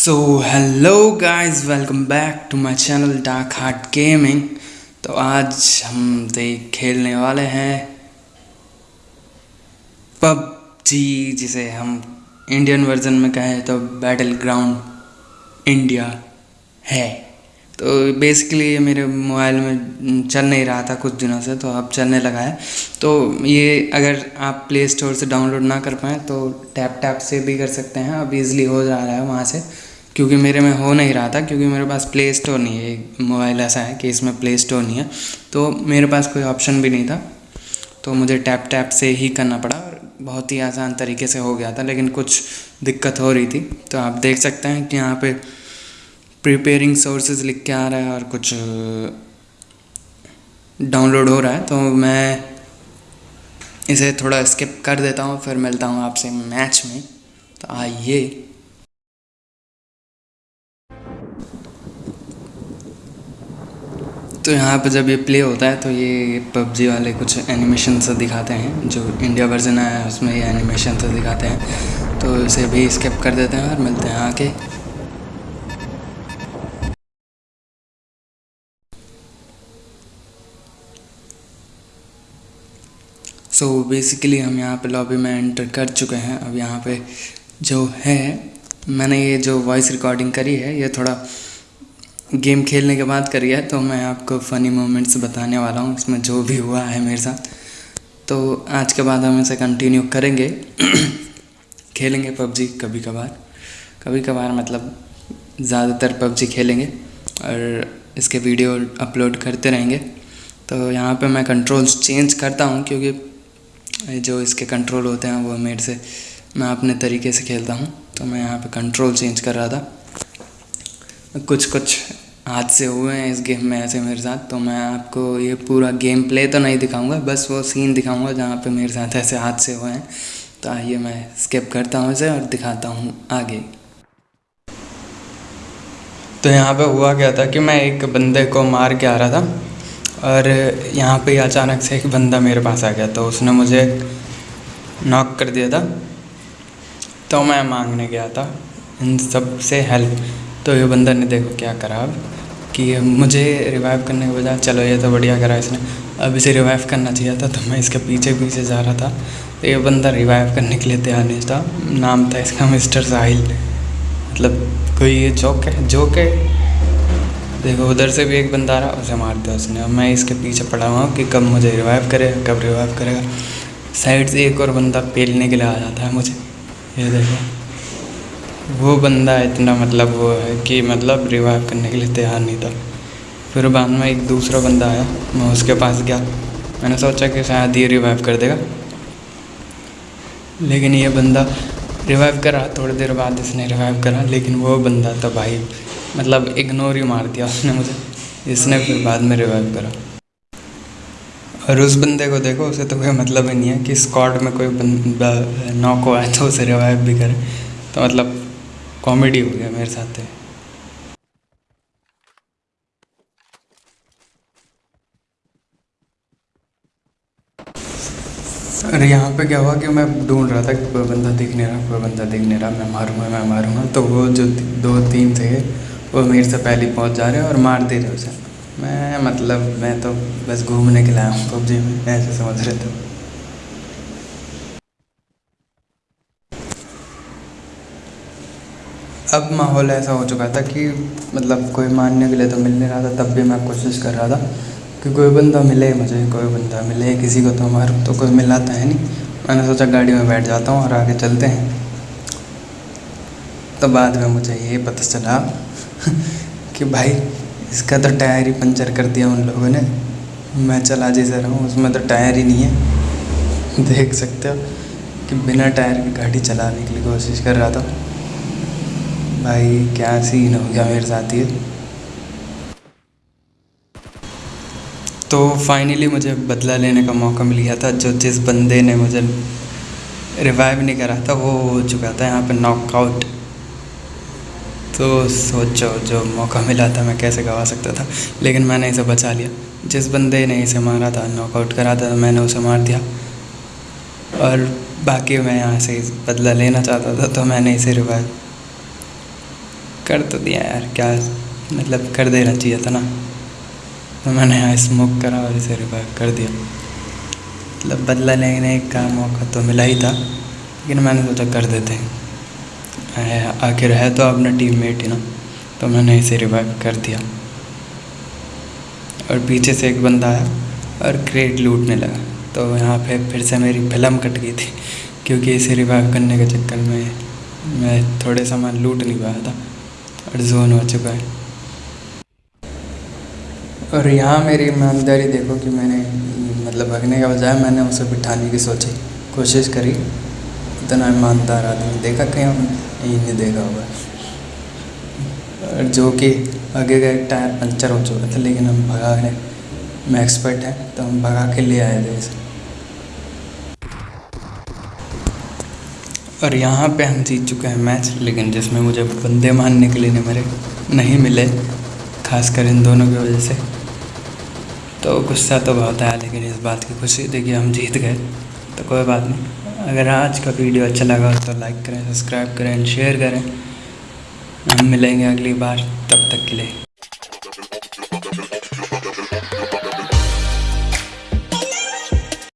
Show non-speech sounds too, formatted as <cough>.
So hello guys welcome back to my channel Dark Heart Gaming तो आज हम देख, खेलने वाले हैं पबजी, जिसे हम इंडियन वर्जन में कहें तो बैटल ग्राउंड इंडिया है। तो बेसिकली ये मेरे मोबाइल में चल नहीं रहा था कुछ दिनों से तो अब चलने लगा है। तो ये अगर आप प्ले स्टोर से डाउनलोड ना कर पाएँ तो टैप टैप से भी कर सकते हैं, अब इज़िली हो जा रहा है वहाँ से। क्योंकि मेरे में हो नहीं रहा था, क्योंकि मेरे पास प्ले स्टोर नहीं है मोबाइल ऐसा है कि इसमें प्ले स्टोर नहीं है। तो मेरे पास कोई ऑप्शन भी नहीं था तो मुझे टैप टैप से ही करना पड़ा और बहुत ही आसान तरीके से हो गया था, लेकिन कुछ दिक्कत हो रही थी। तो आप देख सकते हैं कि यहाँ पे प्रिपेयरिंग सोर्सेज लिख के आ रहा है और कुछ डाउनलोड हो रहा है। तो मैं इसे थोड़ा स्किप कर देता हूँ, फिर मिलता हूँ आपसे मैच में। तो आइए। तो यहाँ पर जब ये प्ले होता है तो ये पबजी वाले कुछ एनिमेशन से दिखाते हैं, जो इंडिया वर्जन आया है, उसमें ये एनिमेशन से दिखाते हैं। तो इसे भी स्किप कर देते हैं और मिलते हैं आके सो so बेसिकली हम यहाँ पे लॉबी में एंटर कर चुके हैं। अब यहाँ पे जो है, मैंने ये जो वॉइस रिकॉर्डिंग करी है, ये थोड़ा गेम खेलने के बाद करी है तो मैं आपको फ़नी मोमेंट्स बताने वाला हूँ, इसमें जो भी हुआ है मेरे साथ। तो आज के बाद हम इसे कंटिन्यू करेंगे। <clears throat> खेलेंगे पबजी कभी कभार कभी कभार मतलब ज़्यादातर पबजी खेलेंगे, और इसके वीडियो अपलोड करते रहेंगे। तो यहाँ पे मैं कंट्रोल्स चेंज करता हूँ, क्योंकि जो इसके कंट्रोल होते हैं, वो मेरे से, मैं अपने तरीके से खेलता हूँ। तो मैं यहाँ पे कंट्रोल चेंज कर रहा था। कुछ कुछ हादसे हुए हैं इस गेम में ऐसे मेरे साथ तो मैं आपको ये पूरा गेम प्ले तो नहीं दिखाऊँगा, बस वो सीन दिखाऊँगा जहाँ पे मेरे साथ ऐसे हादसे हुए हैं। तो आइए मैं स्किप करता हूँ इसे और दिखाता हूँ आगे। तो यहाँ पे हुआ क्या था कि मैं एक बंदे को मार के आ रहा था और यहाँ पे अचानक से एक बंदा मेरे पास आ गया तो उसने मुझे नॉक कर दिया था। तो मैं मांगने गया था इन सबसे हेल्प तो ये बंदा ने देखो क्या करा अब, कि मुझे रिवाइव करने के बजाय, चलो ये तो बढ़िया करा इसने। अब इसे रिवाइव करना चाहिए था तो मैं इसके पीछे पीछे जा रहा था। तो ये बंदा रिवाइव करने के लिए तैयार नहीं था। नाम था इसका मिस्टर साहिल। मतलब कोई ये जोक है? जोक है? देखो, उधर से भी एक बंदा आ रहा, उसे मार दिया उसने। अब मैं इसके पीछे पड़ा हुआ कि कब मुझे रिवाइव करेगा, कब रिवाइव करेगा। साइड से एक और बंदा पेलने के लिए आ जाता है मुझे। ये देखो। वो बंदा इतना मतलब वो है कि मतलब रिवाइव करने के लिए तैयार नहीं था। फिर बाद में एक दूसरा बंदा आया, मैं उसके पास गया। मैंने सोचा कि शायद ये रिवाइव कर देगा। लेकिन ये बंदा रिवाइव करा, थोड़ी देर बाद इसने रिवाइव करा, लेकिन वो बंदा तो भाई मतलब इग्नोर ही मार दिया उसने मुझे। इसने फिर बाद में रिवाइव करा। और उस बंदे को देखो, उसे तो कोई मतलब ही नहीं है कि स्कॉड में कोई बंदा, नॉक हुआ तो उसे रिवाइव भी करे। तो मतलब कॉमेडी हो गया मेरे साथ अरे यहाँ पे क्या हुआ कि मैं ढूंढ रहा था कि कोई बंदा दिख नहीं रहा, कोई बंदा दिख नहीं रहा, मैं मारूँगा मैं मारूँगा। तो वो जो दो तीन थे, वो मेरे से पहले पहुँच जा रहे हैं और मार दे रहे उसे। मैं मतलब मैं तो बस घूमने के लाया हूँ, पबजी में, ऐसे समझ रहे थे। अब माहौल ऐसा हो चुका था कि मतलब कोई मानने के लिए तो मिल नहीं रहा था, तब भी मैं कोशिश कर रहा था कि कोई बंदा मिले मुझे, कोई बंदा मिले, किसी को तो मारूँ तो कोई मिलाता है नहीं। मैंने सोचा गाड़ी में बैठ जाता हूँ और आगे चलते हैं। तो बाद में मुझे ये पता चला <laughs> कि भाई, इसका तो टायर ही पंचर कर दिया उन लोगों ने। मैं चला जैसे रहा हूँ उसमें तो टायर ही नहीं है। <laughs> देख सकते हो कि बिना टायर की गाड़ी चलाने के लिए कोशिश कर रहा था। भाई, क्या सीन हो गया मेरे साथ ये? तो फाइनली मुझे बदला लेने का मौका मिल गया था, जो जिस बंदे ने मुझे रिवाइव नहीं करा था, वो हो चुका था यहाँ पे नॉकआउट तो सोचो, जो मौका मिला था, मैं कैसे गवा सकता था? लेकिन मैंने इसे बचा लिया। जिस बंदे ने इसे मारा था नॉकआउट करा था, मैंने उसे मार दिया। और बाकी मैं यहाँ से बदला लेना चाहता था तो मैंने इसे रिवाइव कर तो दिया यार, क्या मतलब कर देना चाहिए था ना। तो मैंने यहाँ स्मोक करा और इसे रिवाइव कर दिया। मतलब बदला लेने का मौका तो मिला ही था, लेकिन मैंने सोचा कर देते हैं। आखिर है तो अपना टीममेट ही ना तो मैंने इसे रिवाइव कर दिया। और पीछे से एक बंदा आया और क्रेट लूटने लगा। तो यहाँ पे फिर से मेरी फ़िल्म कट गई थी, क्योंकि इसे रिवाइव करने के चक्कर में मैं थोड़े सामान लूट नहीं पाया था। और जोन हो चुका है। और यहाँ मेरी ईमानदारी देखो कि मैंने मतलब भगने का बजाय मैंने उसे बिठाने की सोची, कोशिश करी। इतना ईमानदार आदमी देखा कहीं यही नहीं देखा होगा। और जो कि आगे का एक टायर पंचर हो चुका था, लेकिन हम भगा गए मैं एक्सपर्ट है तो हम भगा के ले आए थे इसे। और यहाँ पे हम जीत चुके हैं मैच, लेकिन जिसमें मुझे बंदे मारने के लिए मेरे नहीं मिले, खासकर इन दोनों की वजह से। तो गुस्सा तो बहुत आया, लेकिन इस बात की खुशी कि हम जीत गए। तो कोई बात नहीं। अगर आज का वीडियो अच्छा लगा तो लाइक करें सब्सक्राइब करें शेयर करें। हम मिलेंगे अगली बार, तब तक के लिए।